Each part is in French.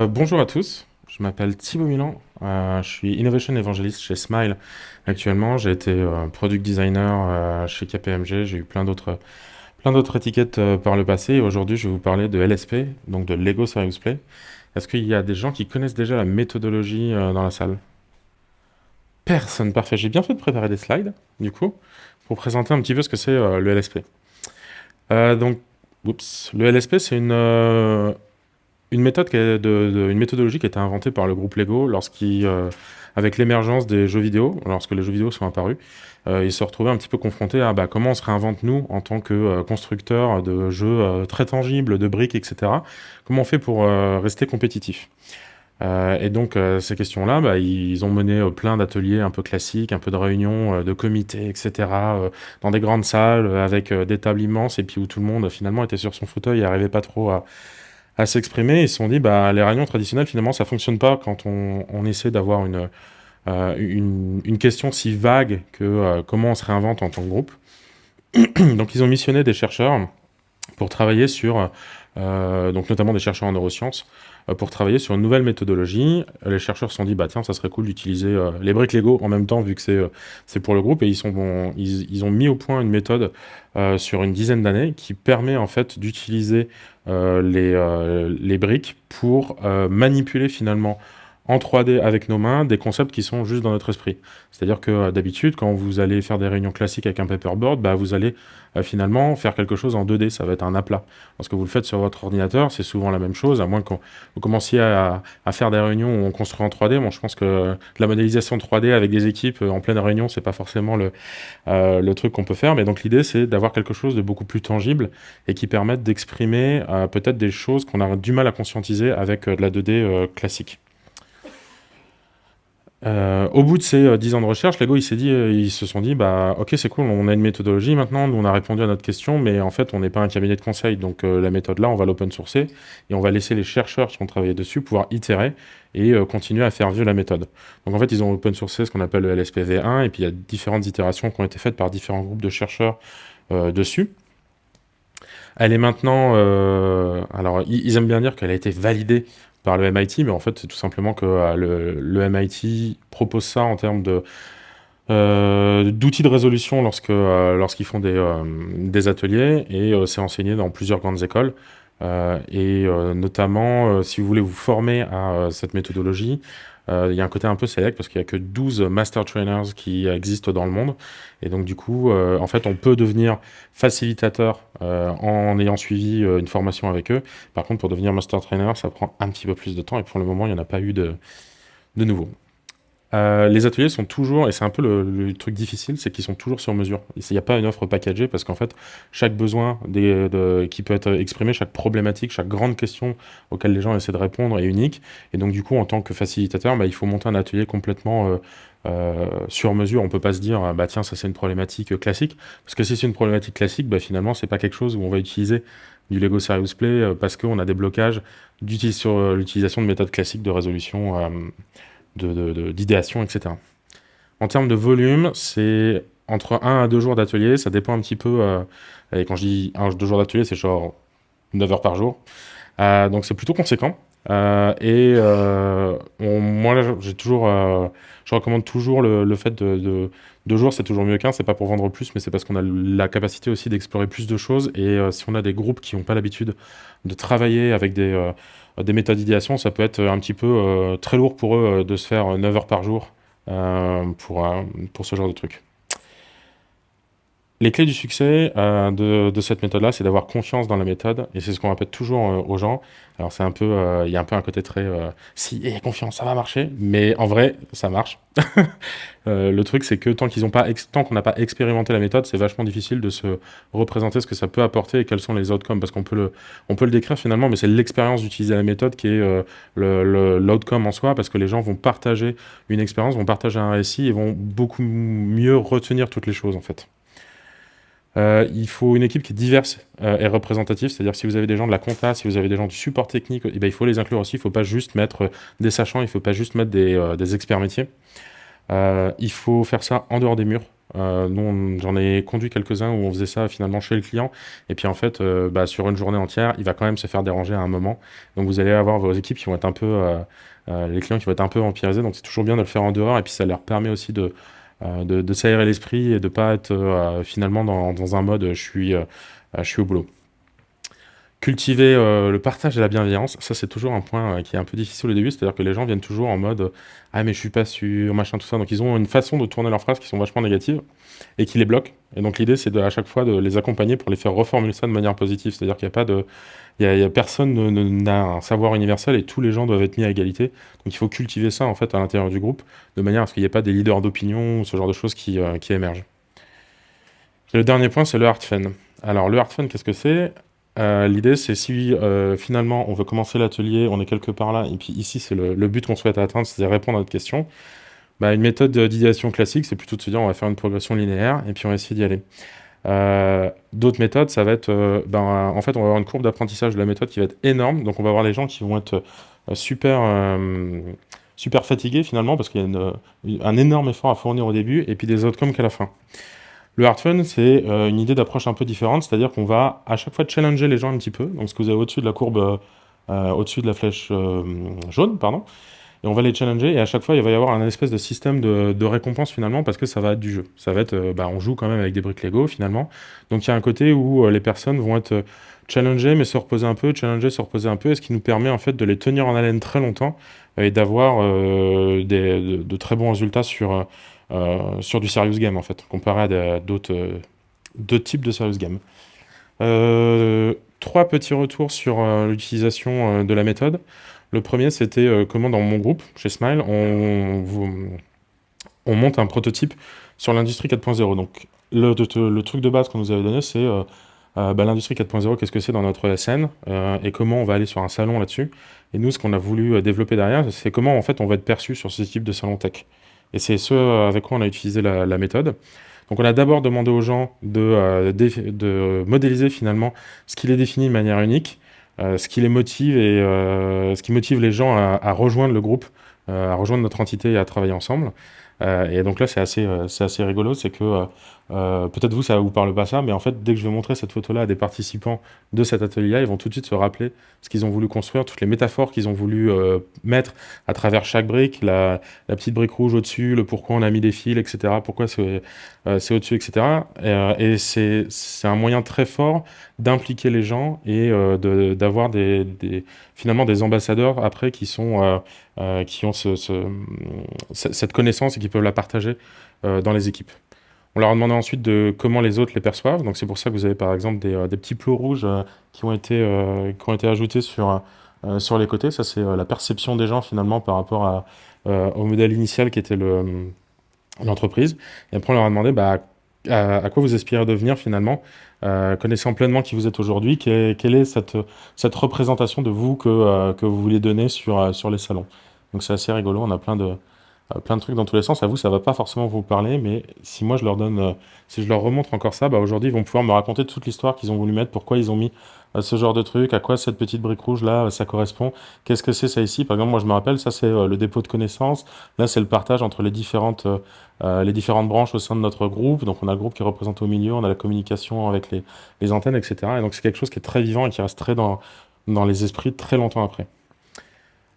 Euh, bonjour à tous, je m'appelle Thibaut Milan, euh, je suis Innovation Evangelist chez Smile actuellement. J'ai été euh, Product Designer chez KPMG, j'ai eu plein d'autres étiquettes par le passé et aujourd'hui je vais vous parler de LSP, donc de Lego Serious Play. Est-ce qu'il y a des gens qui connaissent déjà la méthodologie dans la salle? Personne, parfait. J'ai bien fait de préparer des slides, du coup, pour présenter un petit peu ce que c'est le LSP. donc, oups, le LSP c'est une méthode une méthodologie qui a été inventée par le groupe Lego euh, avec l'émergence des jeux vidéo, lorsque les jeux vidéo sont apparus, euh, ils se retrouvaient un petit peu confrontés à bah, comment on se réinvente nous en tant que euh, constructeurs de jeux très tangibles, de briques, etc. Comment on fait pour rester compétitif? Et donc ces questions-là, bah, ils ont mené plein d'ateliers un peu classiques, un peu de réunions, de comités, etc. dans des grandes salles avec des tables immenses et puis où tout le monde finalement était sur son fauteuil et n'arrivait pas trop à à s'exprimer. Ils se sont dit, bah, les réunions traditionnelles, finalement, ça fonctionne pas quand on, on essaie d'avoir une, euh, une, question si vague que euh, comment on se réinvente en tant que groupe. donc, ils ont missionné des chercheurs pour travailler sur, euh, donc notamment des chercheurs en neurosciences, euh, pour travailler sur une nouvelle méthodologie. Les chercheurs se sont dit, bah tiens, ça serait cool d'utiliser euh, les briques Lego en même temps, vu que c'est pour le groupe, et ils, sont, ils, ils, ont mis au point une méthode sur une dizaine d'années qui permet en fait d'utiliser les, les briques pour manipuler finalement en 3D avec nos mains des concepts qui sont juste dans notre esprit. C'est-à-dire que euh, d'habitude, quand vous allez faire des réunions classiques avec un paperboard, bah, vous allez euh, finalement faire quelque chose en 2D, ça va être un aplat. Lorsque vous le faites sur votre ordinateur, c'est souvent la même chose, à moins que vous commenciez à, faire des réunions où on construit en 3D. Bon, je pense que la modélisation 3D avec des équipes euh, en pleine réunion, c'est pas forcément le, le truc qu'on peut faire, mais donc l'idée, c'est d'avoir quelque chose de beaucoup plus tangible et qui permette d'exprimer peut-être des choses qu'on a du mal à conscientiser avec de la 2D classique. Euh, au bout de ces 10 euh, ans de recherche, Lego, euh, ils se sont dit, bah, ok, c'est cool, on a une méthodologie maintenant, nous on a répondu à notre question, mais en fait, on n'est pas un cabinet de conseil, donc la méthode là, on va l'open sourcer et on va laisser les chercheurs qui ont travaillé dessus pouvoir itérer et continuer à faire vivre la méthode. Donc en fait, ils ont open sourcé ce qu'on appelle le LSPV1 et puis il y a différentes itérations qui ont été faites par différents groupes de chercheurs dessus. Elle est maintenant, alors ils aiment bien dire qu'elle a été validée le MIT, mais en fait, c'est tout simplement que euh, le, MIT propose ça en termes euh, d'outils de résolution lorsque euh, lorsqu'ils font des, ateliers et c'est enseigné dans plusieurs grandes écoles. et notamment, si vous voulez vous former à cette méthodologie, il y a un côté un peu select parce qu'il n'y a que 12 master trainers qui existent dans le monde. Et donc, du coup, en fait, on peut devenir facilitateur en ayant suivi une formation avec eux. Par contre, pour devenir master trainer, ça prend un petit peu plus de temps et pour le moment, il n'y en a pas eu de, de nouveau. Euh, les ateliers sont toujours, et c'est un peu le, truc difficile, c'est qu'ils sont toujours sur mesure. Il n'y a pas une offre packagée parce qu'en fait, chaque besoin qui peut être exprimé, chaque problématique, chaque grande question auquel les gens essaient de répondre est unique. Et donc, du coup, en tant que facilitateur, bah, il faut monter un atelier complètement euh, euh, sur mesure. On ne peut pas se dire, bah tiens, ça c'est une problématique classique. Parce que si c'est une problématique classique, bah, finalement, c'est pas quelque chose où on va utiliser du Lego Serious Play parce qu'on a des blocages sur l'utilisation de méthodes classiques de résolution d'idéation, etc. En termes de volume, c'est entre 1 à 2 jours d'atelier, ça dépend un petit peu, euh, et quand je dis 1 2 jours d'atelier, c'est genre 9 heures par jour, euh, donc c'est plutôt conséquent. Euh, et moi, j'ai toujours, je recommande toujours le, fait de, 2 jours, c'est toujours mieux qu'un, c'est pas pour vendre plus, mais c'est parce qu'on a la capacité aussi d'explorer plus de choses, et si on a des groupes qui n'ont pas l'habitude de travailler avec des des méthodes d'idéation, ça peut être un petit peu euh, très lourd pour eux euh, de se faire 9 heures par jour euh, pour, pour ce genre de truc. Les clés du succès de, de, cette méthode-là, c'est d'avoir confiance dans la méthode, et c'est ce qu'on répète toujours aux gens. Alors c'est un peu, il y a un peu un côté très, si a confiance, ça va marcher, mais en vrai, ça marche. Euh, le truc, c'est que tant qu'on n'a pas expérimenté la méthode, c'est vachement difficile de se représenter ce que ça peut apporter et quels sont les outcomes, parce qu'on peut peut le décrire finalement, mais c'est l'expérience d'utiliser la méthode qui est euh, l'outcome en soi, parce que les gens vont partager une expérience, vont partager un récit et vont beaucoup mieux retenir toutes les choses en fait. Euh, il faut une équipe qui est diverse et représentative, c'est-à-dire si vous avez des gens de la compta, si vous avez des gens du support technique, eh ben, il faut les inclure aussi, il ne faut pas juste mettre des sachants, il ne faut pas juste mettre des experts métiers. Euh, il faut faire ça en dehors des murs. nous, j'en ai conduit quelques-uns où on faisait ça finalement chez le client. Et puis en fait, bah, sur une journée entière, il va quand même se faire déranger à un moment. Donc vous allez avoir vos équipes qui vont être un peu, les clients qui vont être un peu empirisés. Donc c'est toujours bien de le faire en dehors. Et puis ça leur permet aussi de, de, s'aérer l'esprit et de pas être finalement dans, dans, un mode je suis, je suis au boulot. Cultiver euh, le partage et la bienveillance, ça c'est toujours un point euh, qui est un peu difficile au début, c'est-à-dire que les gens viennent toujours en mode ah mais je suis pas sûr, machin tout ça, donc ils ont une façon de tourner leurs phrases qui sont vachement négatives et qui les bloquent. Et donc l'idée c'est à chaque fois de les accompagner pour les faire reformuler ça de manière positive, c'est-à-dire qu'il n'y a pas de, y a, personne n'a un savoir universel et tous les gens doivent être mis à égalité. Donc il faut cultiver ça en fait à l'intérieur du groupe de manière à ce qu'il n'y ait pas des leaders d'opinion ou ce genre de choses qui, euh, qui émergent. le dernier point c'est le hard fun. Alors le hard fun qu'est-ce que c'est? Euh, l'idée, c'est si euh, finalement on veut commencer l'atelier, on est quelque part là, et puis ici c'est le, but qu'on souhaite atteindre, c'est répondre à notre question. Bah, une méthode d'idéation classique, c'est plutôt de se dire on va faire une progression linéaire et puis on va essayer d'y aller. Euh, d'autres méthodes, ça va être, ben, en fait, on va avoir une courbe d'apprentissage de la méthode qui va être énorme. Donc, on va avoir les gens qui vont être super, super fatigués finalement parce qu'il y a un énorme effort à fournir au début et puis des comme qu'à la fin. Le hard fun, c'est euh, une idée d'approche un peu différente, c'est-à-dire qu'on va à chaque fois challenger les gens un petit peu. Donc, ce que vous avez au-dessus de la courbe, euh, euh, au-dessus de la flèche jaune, pardon, et on va les challenger, et à chaque fois, il va y avoir un espèce de système de, récompense finalement, parce que ça va être du jeu. Ça va être, bah, on joue quand même avec des briques Lego finalement. Donc, il y a un côté où les personnes vont être challengées, mais se reposer un peu, challenger, se reposer un peu, et ce qui nous permet en fait de les tenir en haleine très longtemps et d'avoir de, très bons résultats sur euh, sur du serious game en fait, comparé à d'autres euh, types de serious game. Euh, trois petits retours sur l'utilisation de la méthode. Le premier, c'était comment dans mon groupe, chez Smile, on, on monte un prototype sur l'industrie 4.0. Donc, le, truc de base qu'on nous avait donné, c'est bah, l'industrie 4.0, qu'est-ce que c'est dans notre SN et comment on va aller sur un salon là-dessus. Et nous, ce qu'on a voulu développer derrière, c'est comment en fait on va être perçu sur ce type de salon tech. Et c'est ce avec quoi on a utilisé la, méthode. Donc on a d'abord demandé aux gens de, euh, de, modéliser finalement ce qui les définit de manière unique, euh, ce qui les motive et euh, ce qui motive les gens à, rejoindre le groupe, à rejoindre notre entité et à travailler ensemble. et donc là c'est assez, assez rigolo, c'est que euh, peut-être vous, ça vous parle pas ça, mais en fait, dès que je vais montrer cette photo-là à des participants de cet atelier-là, ils vont tout de suite se rappeler ce qu'ils ont voulu construire, toutes les métaphores qu'ils ont voulu euh, mettre à travers chaque brique, la, petite brique rouge au-dessus, le pourquoi on a mis des fils, etc., pourquoi c'est euh, au-dessus, etc. et c'est un moyen très fort d'impliquer les gens et d'avoir finalement des ambassadeurs après qui, sont, qui ont cette connaissance et qui peuvent la partager dans les équipes. On leur a demandé ensuite de comment les autres les perçoivent. Donc c'est pour ça que vous avez par exemple des, euh, petits plots rouges euh, qui, ont été, euh, qui ont été ajoutés sur, sur les côtés. Ça c'est la perception des gens finalement par rapport au modèle initial qui était l'entreprise. Et après on leur a demandé bah, à, quoi vous aspirez à devenir finalement, connaissant pleinement qui vous êtes aujourd'hui, quelle, est cette, cette représentation de vous que, que vous voulez donner sur, sur les salons. Donc c'est assez rigolo, on a plein de, plein de trucs dans tous les sens. À vous, ça va pas forcément vous parler, mais si moi je leur donne, euh, si je leur remontre encore ça, bah aujourd'hui ils vont pouvoir me raconter toute l'histoire qu'ils ont voulu mettre, pourquoi ils ont mis euh, ce genre de truc, à quoi cette petite brique rouge là, ça correspond, qu'est-ce que c'est ça ici. Par exemple, moi je me rappelle, ça c'est le dépôt de connaissances, là c'est le partage entre les différentes, les différentes branches au sein de notre groupe. Donc on a le groupe qui est représenté au milieu, on a la communication avec les, les antennes, etc. Et donc c'est quelque chose qui est très vivant et qui reste très dans, dans les esprits très longtemps après.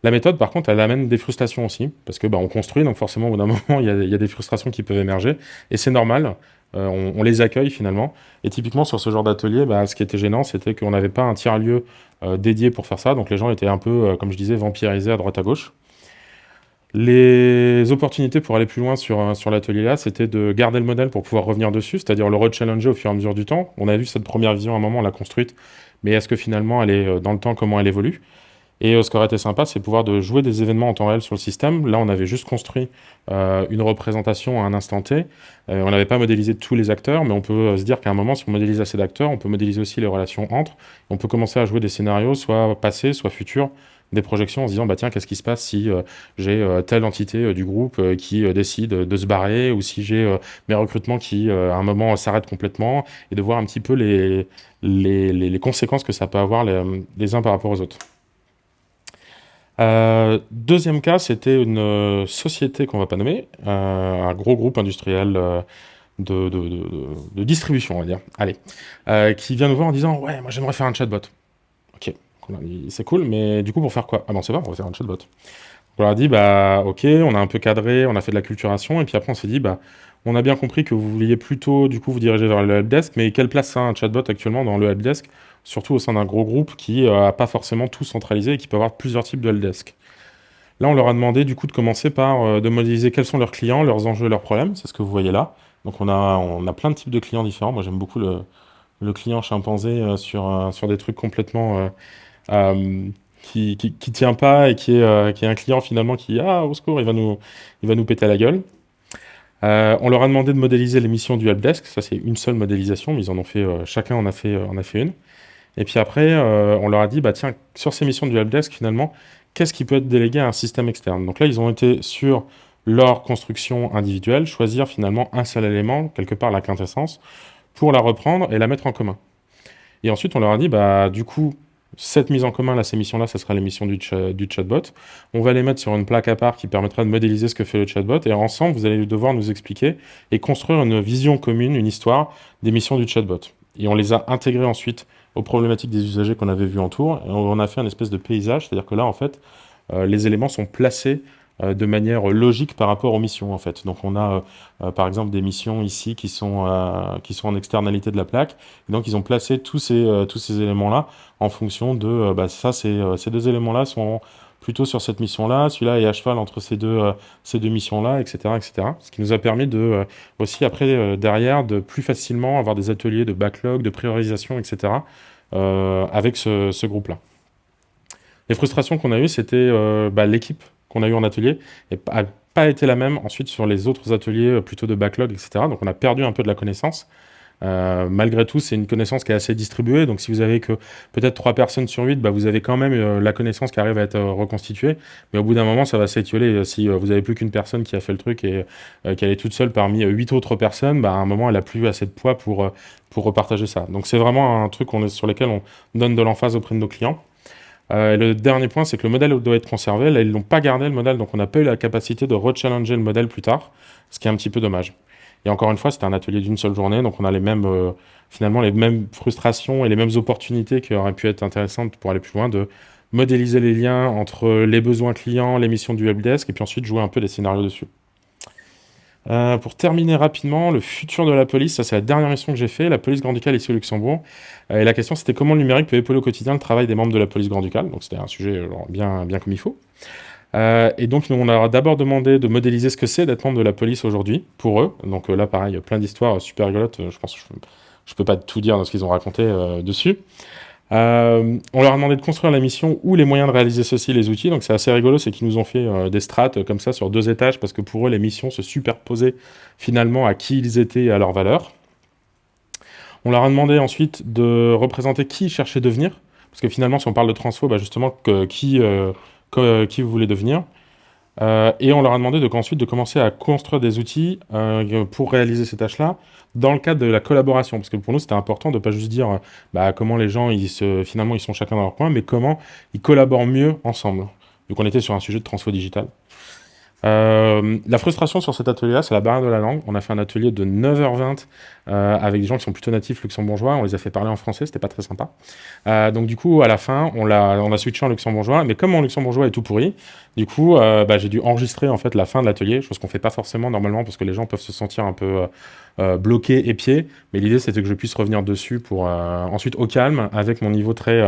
La méthode, par contre, elle amène des frustrations aussi, parce que bah, on construit, donc forcément, au bout d'un moment, il y, a, des frustrations qui peuvent émerger, et c'est normal, euh, on, les accueille finalement. Et typiquement, sur ce genre d'atelier, bah, ce qui était gênant, c'était qu'on n'avait pas un tiers-lieu euh, dédié pour faire ça, donc les gens étaient un peu, euh, comme je disais, vampirisés à droite à gauche. Les opportunités pour aller plus loin sur, sur l'atelier là, c'était de garder le modèle pour pouvoir revenir dessus, c'est-à-dire le re-challenger au fur et à mesure du temps. On a vu cette première vision à un moment, on l'a construite, mais est-ce que finalement elle est dans le temps, comment elle évolue? Et euh, ce qui aurait été sympa, c'est pouvoir jouer des événements en temps réel sur le système. Là, on avait juste construit euh, une représentation à un instant T. Euh, on n'avait pas modélisé tous les acteurs, mais on peut se dire qu'à un moment, si on modélise assez d'acteurs, on peut modéliser aussi les relations entre. On peut commencer à jouer des scénarios, soit passés, soit futurs, des projections en se disant, bah tiens, qu'est-ce qui se passe si j'ai telle entité du groupe qui décide de se barrer, ou si j'ai mes recrutements qui, à un moment, s'arrêtent complètement, et de voir un petit peu les, conséquences que ça peut avoir les uns par rapport aux autres. Euh, deuxième cas, c'était une euh, société qu'on va pas nommer, euh, un gros groupe industriel de, distribution, on va dire, allez, qui vient nous voir en disant « Ouais, moi j'aimerais faire un chatbot. » Ok, c'est cool, mais du coup, pour faire quoi? Ah bon, c'est pas, on va faire un chatbot. On leur a dit « Bah, ok, on a un peu cadré, on a fait de la culturation, et puis après on s'est dit « Bah, on a bien compris que vous vouliez plutôt, du coup, vous diriger vers le helpdesk, mais quelle place a un chatbot actuellement dans le helpdesk Surtout au sein d'un gros groupe qui n'a euh, pas forcément tout centralisé et qui peut avoir plusieurs types de helpdesk. Là, on leur a demandé du coup de commencer par euh, de modéliser quels sont leurs clients, leurs enjeux, leurs problèmes. C'est ce que vous voyez là. Donc on a, on a plein de types de clients différents. Moi j'aime beaucoup le, client chimpanzé euh, sur, sur des trucs complètement qui, qui, tient pas et qui est, qui est un client finalement qui, ah au secours, il va nous, il va nous péter la gueule. on leur a demandé de modéliser les missions du helpdesk. Ça c'est une seule modélisation, mais ils en ont fait, chacun en a fait, en a fait une. Et puis après, on leur a dit, bah tiens, sur ces missions du helpdesk finalement, qu'est-ce qui peut être délégué à un système externe? Donc là, ils ont été sur leur construction individuelle, choisir finalement un seul élément, quelque part la quintessence, pour la reprendre et la mettre en commun. Et ensuite, on leur a dit, bah, du coup, cette mise en commun, là, ces missions-là, ça sera les missions du, du, chatbot. On va les mettre sur une plaque à part qui permettra de modéliser ce que fait le chatbot. Et ensemble, vous allez devoir nous expliquer et construire une vision commune, une histoire des missions du chatbot. Et on les a intégrées ensuite aux problématiques des usagers qu'on avait vues en tour. Et on a fait un espèce de paysage, c'est-à-dire que là, en fait, euh, les éléments sont placés euh, de manière logique par rapport aux missions, en fait. Donc, on a, euh, par exemple, des missions ici qui sont, qui sont en externalité de la plaque. donc, ils ont placé tous ces, tous ces éléments-là en fonction de, bah, ça, ces deux éléments-là sont plutôt sur cette mission-là, celui-là est à cheval entre ces deux, ces deux missions-là, etc., etc. Ce qui nous a permis de, aussi, après, derrière, de plus facilement avoir des ateliers de backlog, de priorisation, etc., avec ce, groupe-là. Les frustrations qu'on a eues, c'était euh, bah, l'équipe qu'on a eue en atelier n'a pas été la même ensuite sur les autres ateliers euh, plutôt de backlog, etc. Donc on a perdu un peu de la connaissance. Euh, malgré tout, c'est une connaissance qui est assez distribuée. Donc, si vous avez que peut-être 3 personnes sur 8, bah, vous avez quand même la connaissance qui arrive à être reconstituée. Mais au bout d'un moment, ça va s'étioler. Si vous n'avez plus qu'une personne qui a fait le truc et qu'elle est toute seule parmi 8 autres personnes, bah, à un moment, elle n'a plus assez de poids pour, pour repartager ça. Donc, c'est vraiment un truc sur lequel on donne de l'emphase auprès de nos clients. Euh, le dernier point, c'est que le modèle doit être conservé. Là, ils ne l'ont pas gardé, le modèle, donc on n'a pas eu la capacité de rechallenger le modèle plus tard, ce qui est un petit peu dommage. Et encore une fois, c'était un atelier d'une seule journée, donc on a les mêmes, euh, finalement les mêmes frustrations et les mêmes opportunités qui auraient pu être intéressantes pour aller plus loin, de modéliser les liens entre les besoins clients, les missions du helpdesk, et puis ensuite jouer un peu des scénarios dessus. Euh, pour terminer rapidement, le futur de la police, ça c'est la dernière mission que j'ai fait, la police Grand-Ducal ici au Luxembourg. Et la question c'était comment le numérique peut épauler au quotidien le travail des membres de la police Grand-Ducal. Donc c'était un sujet euh, bien, bien comme il faut. Et donc on a d'abord demandé de modéliser ce que c'est d'être membre de la police aujourd'hui, pour eux. Donc là pareil, plein d'histoires super rigolotes, je pense que je ne peux pas tout dire dans ce qu'ils ont raconté dessus. Euh, on leur a demandé de construire la mission ou les moyens de réaliser ceci, les outils. Donc c'est assez rigolo, c'est qu'ils nous ont fait euh, des strates euh, comme ça sur deux étages parce que pour eux, les missions se superposaient finalement à qui ils étaient et à leur valeur. On leur a demandé ensuite de représenter qui cherchait devenir. Parce que finalement, si on parle de transfo, bah justement, qui, qui vous voulez devenir. et on leur a demandé de, ensuite de commencer à construire des outils pour réaliser ces tâches-là dans le cadre de la collaboration, parce que pour nous c'était important de ne pas juste dire bah, comment les gens finalement ils sont chacun dans leur coin, mais comment ils collaborent mieux ensemble. Donc on était sur un sujet de transfo digital. Euh, la frustration sur cet atelier-là, c'est la barrière de la langue. On a fait un atelier de 9h20 euh, avec des gens qui sont plutôt natifs luxembourgeois. On les a fait parler en français, c'était pas très sympa. Euh, donc du coup, à la fin, on a, on a switché en luxembourgeois. Mais comme mon luxembourgeois est tout pourri, du coup, bah, j'ai dû enregistrer en fait la fin de l'atelier, chose qu'on fait pas forcément normalement parce que les gens peuvent se sentir un peu bloqués, épiés. Mais l'idée, c'était que je puisse revenir dessus pour ensuite au calme, avec mon niveau très,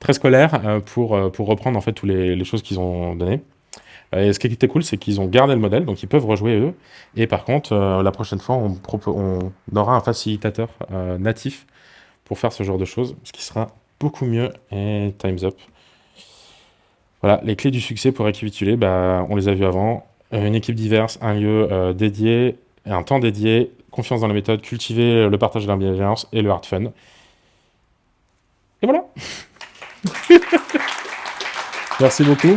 très scolaire, pour, pour reprendre en fait toutes les, les choses qu'ils ont données. Euh, et ce qui était cool, c'est qu'ils ont gardé le modèle, donc ils peuvent rejouer eux. Et par contre, euh, la prochaine fois, on, aura un facilitateur euh, natif pour faire ce genre de choses, ce qui sera beaucoup mieux. Et time's up. Voilà, les clés du succès pour récapituler, bah, on les a vues avant. Une équipe diverse, un lieu dédié, un temps dédié, confiance dans la méthode, cultiver le partage de la bienveillance et le hard fun. Et voilà Merci beaucoup.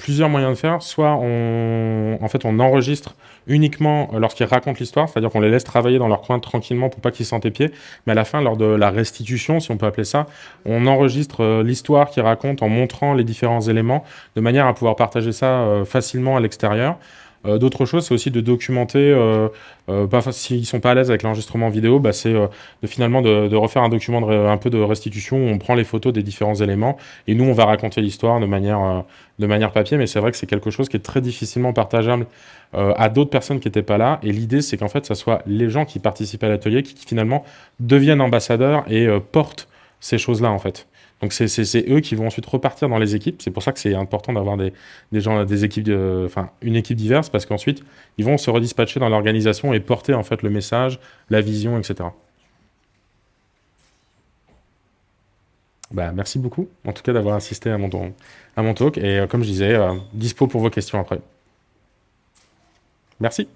plusieurs moyens de faire. Soit on, en fait, on enregistre uniquement lorsqu'ils racontent l'histoire, c'est-à-dire qu'on les laisse travailler dans leur coin tranquillement pour pas qu'ils sentent épiés. Mais à la fin, lors de la restitution, si on peut appeler ça, on enregistre euh, l'histoire qu'ils racontent en montrant les différents éléments de manière à pouvoir partager ça euh, facilement à l'extérieur. Euh, d'autres choses, c'est aussi de documenter, euh, s'ils sont pas à l'aise avec l'enregistrement vidéo, bah, c'est de, finalement de, refaire un document de, un peu de restitution où on prend les photos des différents éléments et nous on va raconter l'histoire de manière, de manière papier, mais c'est vrai que c'est quelque chose qui est très difficilement partageable à d'autres personnes qui n'étaient pas là. Et l'idée, c'est qu'en fait, ce soit les gens qui participent à l'atelier qui, qui, finalement deviennent ambassadeurs et portent ces choses-là en fait. Donc c'est eux qui vont ensuite repartir dans les équipes. C'est pour ça que c'est important d'avoir des, gens, des équipes, enfin une équipe diverse, parce qu'ensuite ils vont se redispatcher dans l'organisation et porter en fait le message, la vision, etc. Bah, merci beaucoup, en tout cas d'avoir assisté à mon, à mon talk. Et euh, comme je disais, euh, dispo pour vos questions après. Merci.